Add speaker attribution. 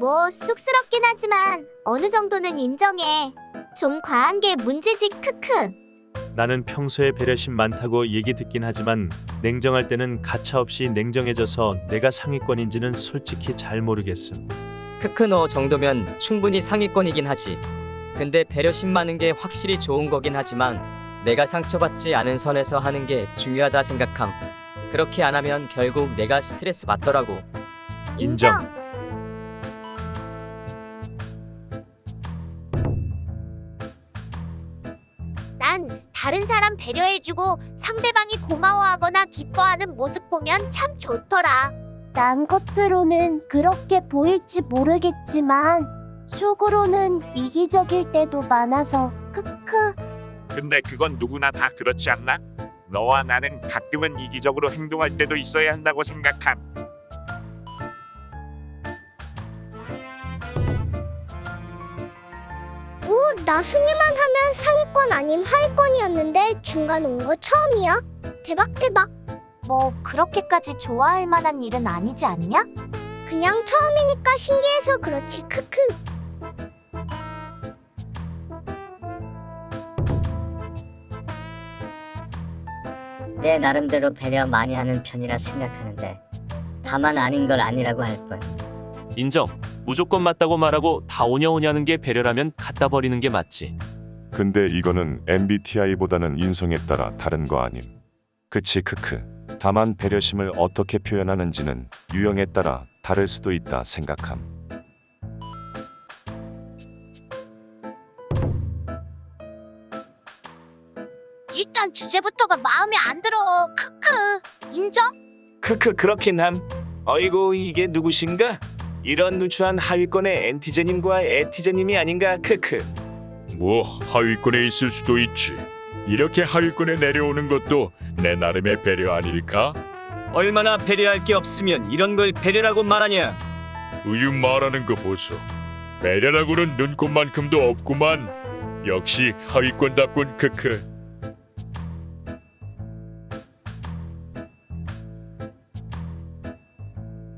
Speaker 1: 뭐 쑥스럽긴 하지만 어느 정도는 인정해. 좀 과한 게 문제지 크크.
Speaker 2: 나는 평소에 배려심 많다고 얘기 듣긴 하지만 냉정할 때는 가차없이 냉정해져서 내가 상위권인지는 솔직히 잘 모르겠어.
Speaker 3: 크크 너 정도면 충분히 상위권이긴 하지. 근데 배려심 많은 게 확실히 좋은 거긴 하지만 내가 상처받지 않은 선에서 하는 게 중요하다 생각함. 그렇게 안 하면 결국 내가 스트레스 받더라고.
Speaker 2: 인정.
Speaker 1: 난 다른 사람 배려해주고 상대방이 고마워하거나 기뻐하는 모습 보면 참 좋더라.
Speaker 4: 난 겉으로는 그렇게 보일지 모르겠지만 속으로는 이기적일 때도 많아서 크크
Speaker 5: 근데 그건 누구나 다 그렇지 않나? 너와 나는 가끔은 이기적으로 행동할 때도 있어야 한다고 생각함.
Speaker 4: 오, 나 순위만 하면 상위권 아님 하위권이었는데 중간 온 거 처음이야 대박 대박
Speaker 1: 뭐 그렇게까지 좋아할 만한 일은 아니지 않냐?
Speaker 4: 그냥 처음이니까 신기해서 그렇지 크크
Speaker 6: 내 나름대로 배려 많이 하는 편이라 생각하는데 다만 아닌 걸 아니라고 할 뿐.
Speaker 2: 인정. 무조건 맞다고 말하고 다 오냐오냐는 게 배려라면 갖다 버리는 게 맞지.
Speaker 7: 근데 이거는 MBTI보다는 인성에 따라 다른 거 아님. 그치 크크. 다만 배려심을 어떻게 표현하는지는 유형에 따라 다를 수도 있다 생각함.
Speaker 1: 일단 주제부터가 마음에 안 들어. 크크. 인정?
Speaker 8: 크크 그렇긴 함. 어이구 이게 누구신가? 이런 누추한 하위권의 엔티제님과 에티제님이 아닌가 크크.
Speaker 9: 뭐 하위권에 있을 수도 있지. 이렇게 하위권에 내려오는 것도 내 나름의 배려 아닐까?
Speaker 8: 얼마나 배려할 게 없으면 이런 걸 배려라고 말하냐?
Speaker 9: 우유 말하는 거 보소. 배려라고는 눈꼽만큼도 없구만. 역시 하위권답군 크크.